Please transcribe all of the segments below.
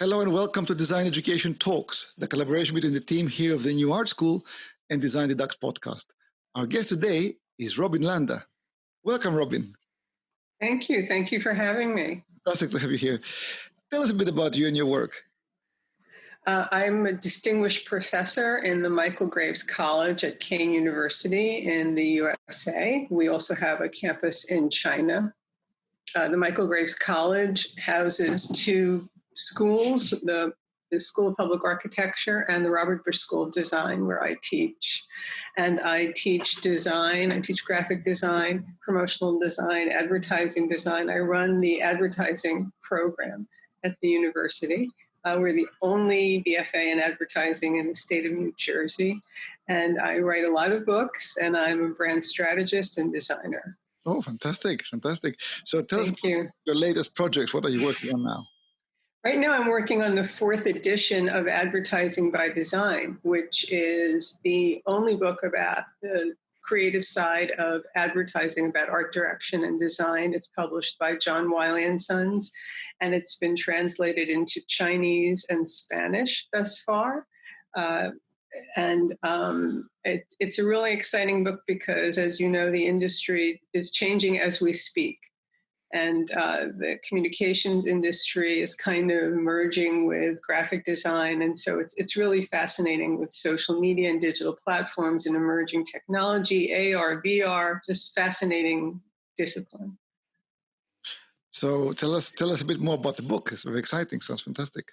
Hello and welcome to Design Education Talks, the collaboration between the team here of the New Art School and Design the Dux podcast. Our guest today is Robin Landa. Welcome, Robin. Thank you. Thank you for having me. Fantastic to have you here. Tell us a bit about you and your work. Uh, I'm a distinguished professor in the Michael Graves College at Kean University in the USA. We also have a campus in China. Uh, the Michael Graves College houses two schools, the, the School of Public Architecture and the Robert Busch School of Design, where I teach. And I teach design, I teach graphic design, promotional design, advertising design. I run the advertising program at the university. Uh, we're the only BFA in advertising in the state of New Jersey. And I write a lot of books, and I'm a brand strategist and designer. Oh, fantastic, fantastic. So tell Thank us you. your latest projects. What are you working on now? Right now, I'm working on the fourth edition of Advertising by Design, which is the only book about the creative side of advertising, about art direction and design. It's published by John Wiley and Sons, and it's been translated into Chinese and Spanish thus far. Uh, and um, it, it's a really exciting book because, as you know, the industry is changing as we speak and uh, the communications industry is kind of merging with graphic design. And so it's, it's really fascinating with social media and digital platforms and emerging technology ar vr just fascinating discipline. So tell us tell us a bit more about the book. It's very exciting. Sounds fantastic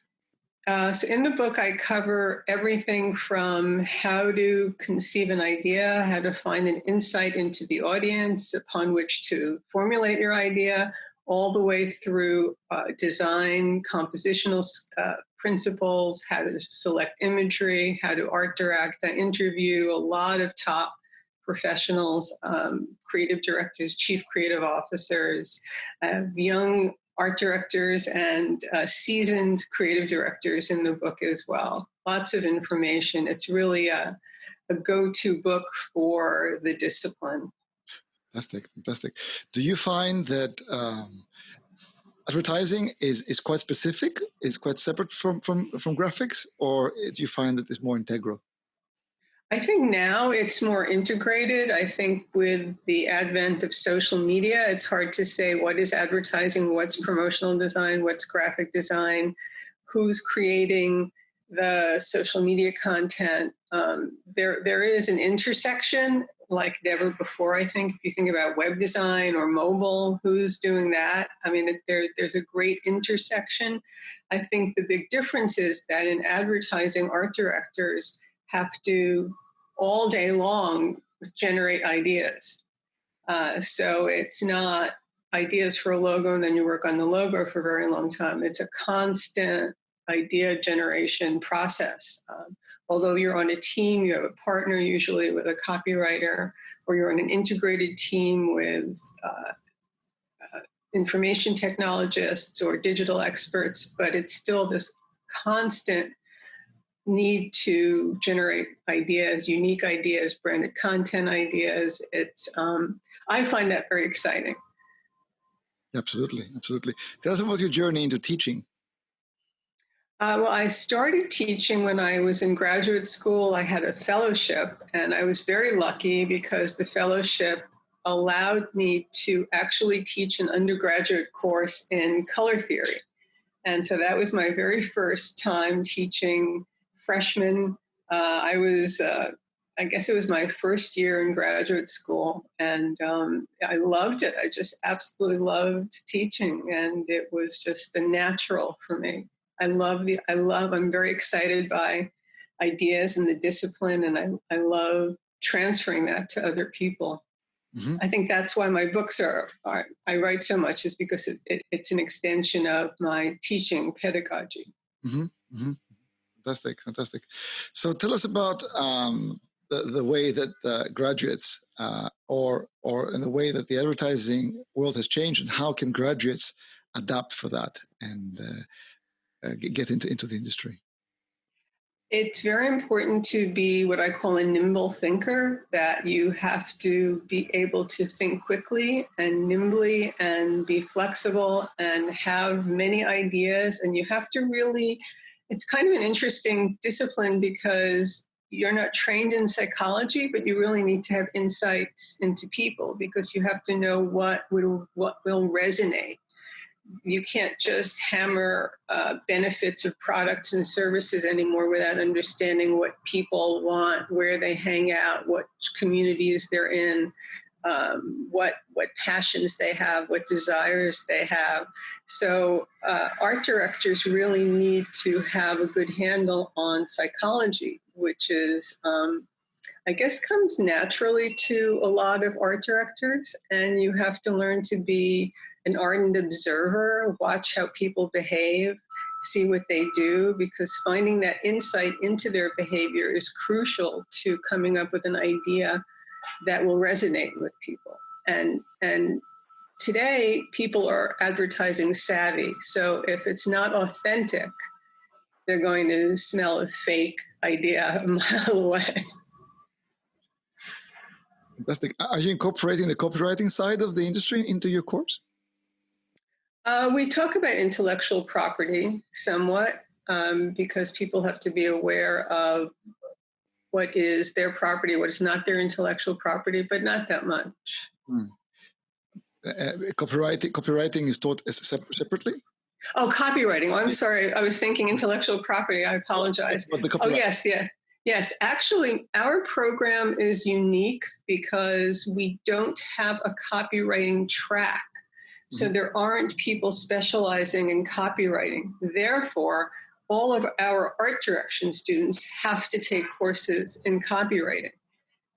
uh, so in the book, I cover everything from how to conceive an idea, how to find an insight into the audience upon which to formulate your idea, all the way through uh, design, compositional uh, principles, how to select imagery, how to art direct. I interview a lot of top professionals, um, creative directors, chief creative officers, uh, young art directors and uh, seasoned creative directors in the book as well. Lots of information. It's really a, a go-to book for the discipline. Fantastic, fantastic. Do you find that um, advertising is, is quite specific, is quite separate from, from, from graphics, or do you find that it's more integral? I think now it's more integrated. I think with the advent of social media, it's hard to say what is advertising, what's promotional design, what's graphic design, who's creating the social media content. Um, there, there is an intersection like never before, I think. If you think about web design or mobile, who's doing that? I mean, there, there's a great intersection. I think the big difference is that in advertising, art directors have to all day long generate ideas. Uh, so it's not ideas for a logo and then you work on the logo for a very long time. It's a constant idea generation process. Um, although you're on a team, you have a partner usually with a copywriter, or you're on an integrated team with uh, uh, information technologists or digital experts, but it's still this constant need to generate ideas, unique ideas, branded content ideas. It's um, I find that very exciting. Absolutely, absolutely. Tell us about your journey into teaching. Uh, well, I started teaching when I was in graduate school. I had a fellowship, and I was very lucky because the fellowship allowed me to actually teach an undergraduate course in color theory. And so that was my very first time teaching freshman. Uh, I was, uh, I guess it was my first year in graduate school, and um, I loved it. I just absolutely loved teaching, and it was just a natural for me. I love the, I love, I'm very excited by ideas and the discipline, and I, I love transferring that to other people. Mm-hmm. I think that's why my books are, are, I write so much is because it, it, it's an extension of my teaching pedagogy. Mm-hmm. Mm-hmm. Fantastic, fantastic. So tell us about um, the, the way that the graduates uh, or, or in the way that the advertising world has changed and how can graduates adapt for that and uh, uh, get into, into the industry? It's very important to be what I call a nimble thinker, that you have to be able to think quickly and nimbly and be flexible and have many ideas. And you have to really, it's kind of an interesting discipline because you're not trained in psychology, but you really need to have insights into people because you have to know what will, what will resonate. You can't just hammer uh, benefits of products and services anymore without understanding what people want, where they hang out, what communities they're in, um, what what passions they have, what desires they have. So uh, art directors really need to have a good handle on psychology, which is um, I guess comes naturally to a lot of art directors, and you have to learn to be an ardent observer, watch how people behave, see what they do, because finding that insight into their behavior is crucial to coming up with an idea that will resonate with people. And, and today, people are advertising savvy. So if it's not authentic, they're going to smell a fake idea a mile away. Fantastic. Are you incorporating the copywriting side of the industry into your course? Uh, we talk about intellectual property somewhat um, because people have to be aware of what is their property, what is not their intellectual property, but not that much. Hmm. Uh, copywriting, copywriting is taught separately? Oh, copywriting. Oh, I'm sorry. I was thinking intellectual property. I apologize. Oh, yes, yeah. Yes, actually, our program is unique because we don't have a copywriting track. So mm-hmm. there aren't people specializing in copywriting. Therefore, all of our art direction students have to take courses in copywriting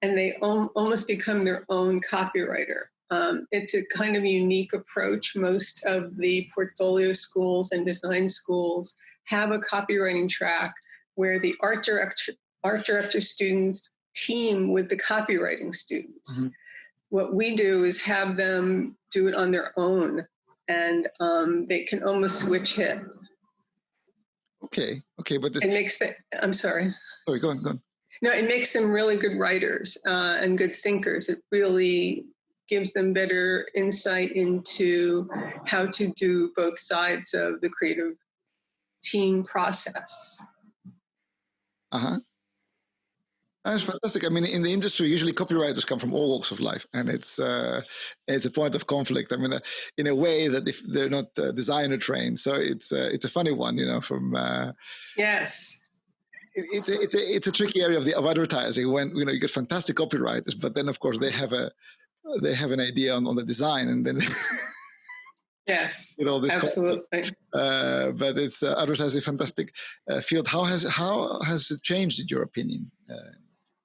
and they almost become their own copywriter. Um, it's a kind of unique approach. Most of the portfolio schools and design schools have a copywriting track where the art director, art director students team with the copywriting students. Mm -hmm what we do is have them do it on their own and um, they can almost switch hit. Okay, okay, but this... It makes them, I'm sorry. Sorry, go on, go on. No, it makes them really good writers uh, and good thinkers. It really gives them better insight into how to do both sides of the creative team process. Uh-huh. That's fantastic. I mean, in the industry, usually copywriters come from all walks of life, and it's uh, it's a point of conflict. I mean, uh, in a way that if they're not uh, designer trained, so it's uh, it's a funny one, you know. From uh, yes, it, it's a, it's a it's a tricky area of the of advertising when you know you get fantastic copywriters, but then of course they have a they have an idea on, on the design, and then. Yes, you know, this absolutely. Uh, but it's uh, advertising fantastic uh, field. How has how has it changed in your opinion? Uh,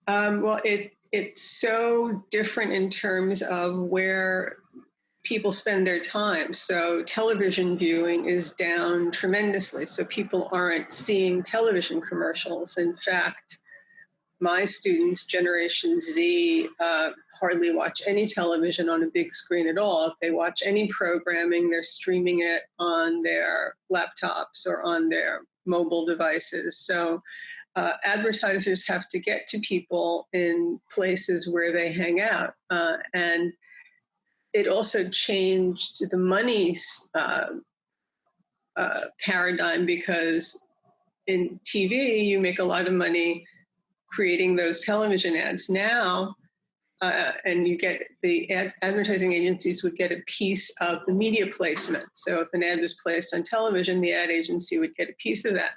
um, well, it it's so different in terms of where people spend their time. So television viewing is down tremendously. So people aren't seeing television commercials. In fact, my students, Generation Z, uh, hardly watch any television on a big screen at all. If they watch any programming, they're streaming it on their laptops or on their mobile devices. So uh, advertisers have to get to people in places where they hang out. Uh, and it also changed the money uh, uh, paradigm because in TV, you make a lot of money creating those television ads. Now, uh, and you get the ad advertising agencies would get a piece of the media placement. So if an ad was placed on television, the ad agency would get a piece of that.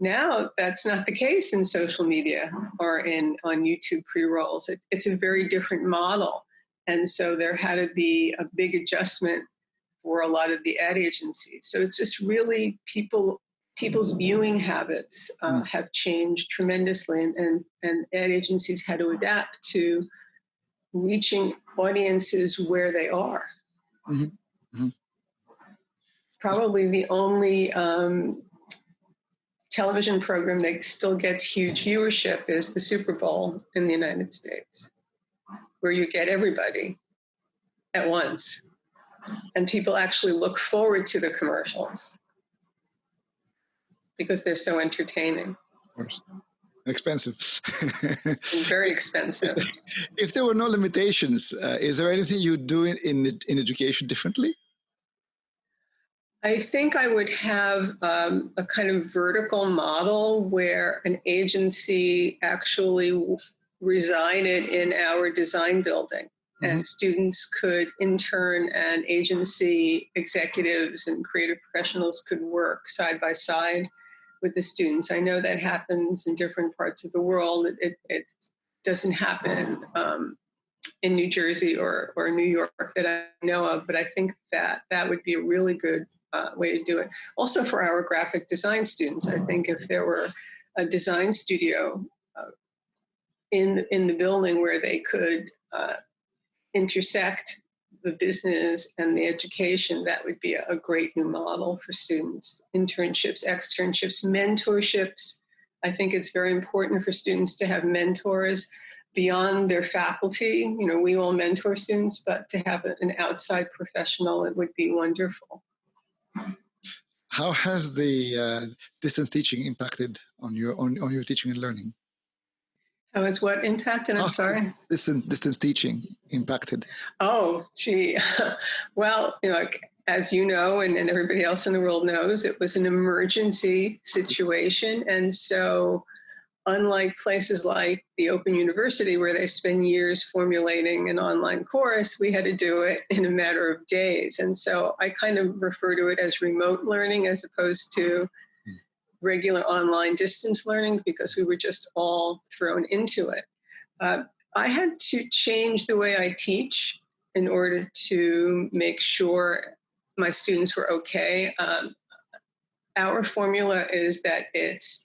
Now that's not the case in social media or in on YouTube pre-rolls. It, it's a very different model. And so there had to be a big adjustment for a lot of the ad agencies. So it's just really people people's viewing habits uh, hmm. have changed tremendously and, and, and ad agencies had to adapt to reaching audiences where they are. Mm -hmm. Mm -hmm. Probably the only um, television program that still gets huge viewership is the Super Bowl in the United States, where you get everybody at once. And people actually look forward to the commercials because they're so entertaining. Of course. Expensive. very expensive. if there were no limitations, uh, is there anything you do in, in, in education differently? I think I would have um, a kind of vertical model where an agency actually resided in our design building mm-hmm. and students could intern and agency executives and creative professionals could work side by side with the students. I know that happens in different parts of the world. It, it, it doesn't happen um, in New Jersey or, or New York that I know of, but I think that that would be a really good uh, way to do it. Also for our graphic design students, I think if there were a design studio uh, in, in the building where they could uh, intersect the business and the education, that would be a great new model for students. Internships, externships, mentorships. I think it's very important for students to have mentors beyond their faculty. You know, we all mentor students, but to have an outside professional, it would be wonderful. How has the uh, distance teaching impacted on your on, on your teaching and learning? How has what impacted? I'm oh, sorry. Distance distance teaching impacted. Oh, gee. well, you know, as you know, and, and everybody else in the world knows, it was an emergency situation, and so unlike places like the Open University, where they spend years formulating an online course, we had to do it in a matter of days. And so I kind of refer to it as remote learning as opposed to regular online distance learning because we were just all thrown into it. Uh, I had to change the way I teach in order to make sure my students were okay. Um, our formula is that it's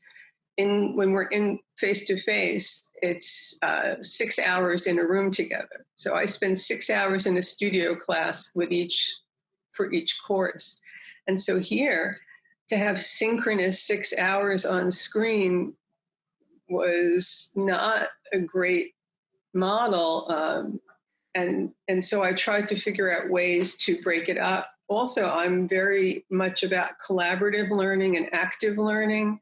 in when we're in face to face, it's uh, six hours in a room together. So I spend six hours in a studio class with each for each course. And so here, to have synchronous six hours on screen was not a great model. Um, and, and so I tried to figure out ways to break it up. Also, I'm very much about collaborative learning and active learning.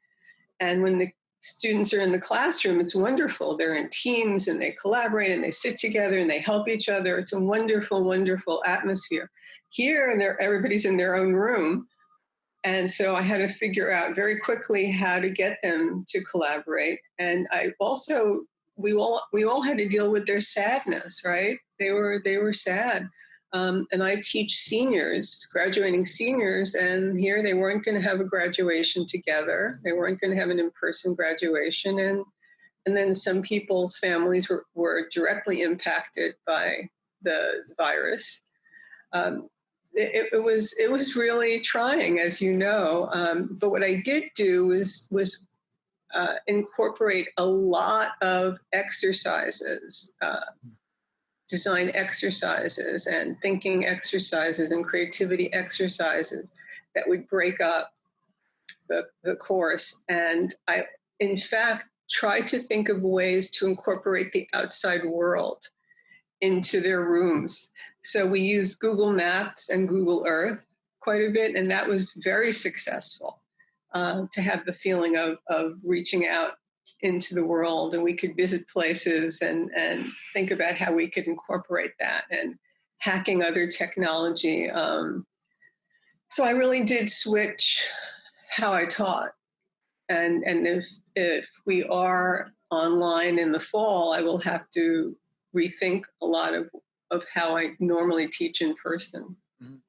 And when the students are in the classroom, it's wonderful. They're in teams and they collaborate and they sit together and they help each other. It's a wonderful, wonderful atmosphere. Here, everybody's in their own room. And so I had to figure out very quickly how to get them to collaborate. And I also, we all, we all had to deal with their sadness, right? They were, they were sad. Um, and I teach seniors, graduating seniors, and here they weren't going to have a graduation together. They weren't going to have an in-person graduation, and and then some people's families were, were directly impacted by the virus. Um, it, it, was it was really trying, as you know. Um, but what I did do was was uh, incorporate a lot of exercises. Uh, design exercises and thinking exercises and creativity exercises that would break up the, the course. And I, in fact, tried to think of ways to incorporate the outside world into their rooms. So we used Google Maps and Google Earth quite a bit, and that was very successful uh, to have the feeling of, of reaching out into the world and we could visit places and, and think about how we could incorporate that and hacking other technology. Um, so I really did switch how I taught. And, and if, if we are online in the fall, I will have to rethink a lot of, of how I normally teach in person. Mm -hmm.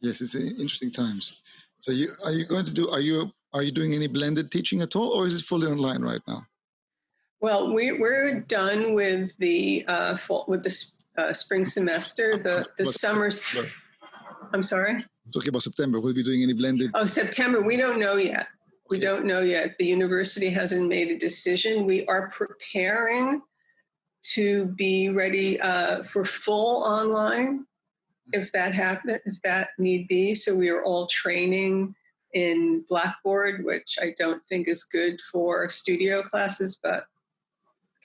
Yes, it's interesting times. So you, are you going to do, are you are you doing any blended teaching at all, or is it fully online right now? Well, we, we're done with the uh, fall, with the uh, spring semester. The the summers. I'm sorry. I'm talking about September. Will be doing any blended? Oh, September. We don't know yet. We okay. don't know yet. The university hasn't made a decision. We are preparing to be ready uh, for full online if that happen, if that need be. So we are all training in Blackboard, which I don't think is good for studio classes, but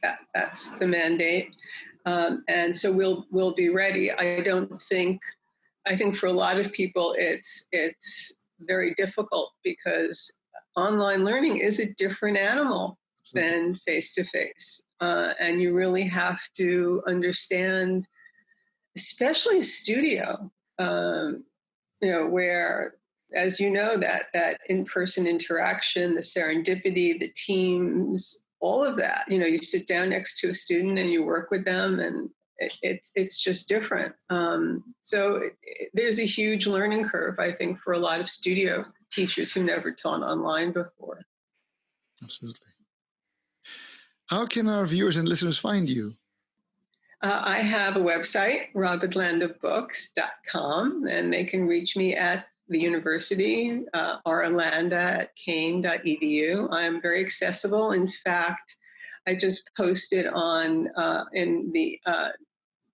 that, that's the mandate. Um, and so we'll we'll be ready. I don't think I think for a lot of people it's it's very difficult because online learning is a different animal than face to face. And you really have to understand, especially studio, um, you know, where, as you know, that, that in person interaction, the serendipity, the teams, all of that, you know, you sit down next to a student and you work with them and it, it it's just different. Um, so it, it, there's a huge learning curve, I think, for a lot of studio teachers who never taught online before. Absolutely. How can our viewers and listeners find you? Uh, I have a website, robinlandabooks.com, and they can reach me at the university, uh, rlanda at kean.edu. I'm very accessible. In fact, I just posted on uh, in the uh,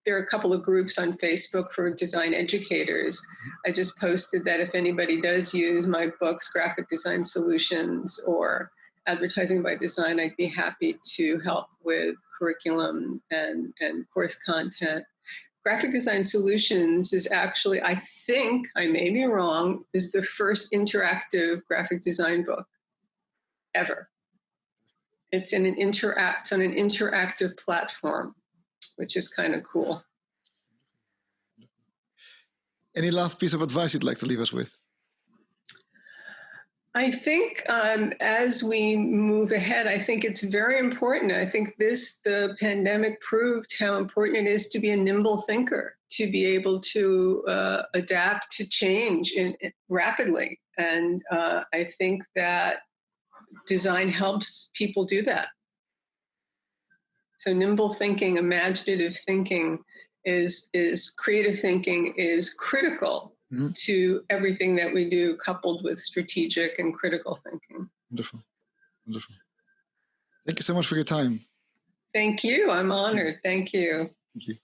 there are a couple of groups on Facebook for design educators. I just posted that if anybody does use my books, Graphic Design Solutions or Advertising by Design, I'd be happy to help with curriculum and, and course content. Graphic Design Solutions is actually, I think, I may be wrong, is the first interactive graphic design book ever. It's in an interact on an interactive platform which is kind of cool. Any last piece of advice you'd like to leave us with? I think um, as we move ahead, I think it's very important. I think this, the pandemic proved how important it is to be a nimble thinker, to be able to uh, adapt to change in, in rapidly. And uh, I think that design helps people do that. So nimble thinking, imaginative thinking is, is creative thinking is critical mm -hmm. to everything that we do coupled with strategic and critical thinking. Wonderful, wonderful. Thank you so much for your time. Thank you, I'm honored, thank you. Thank you.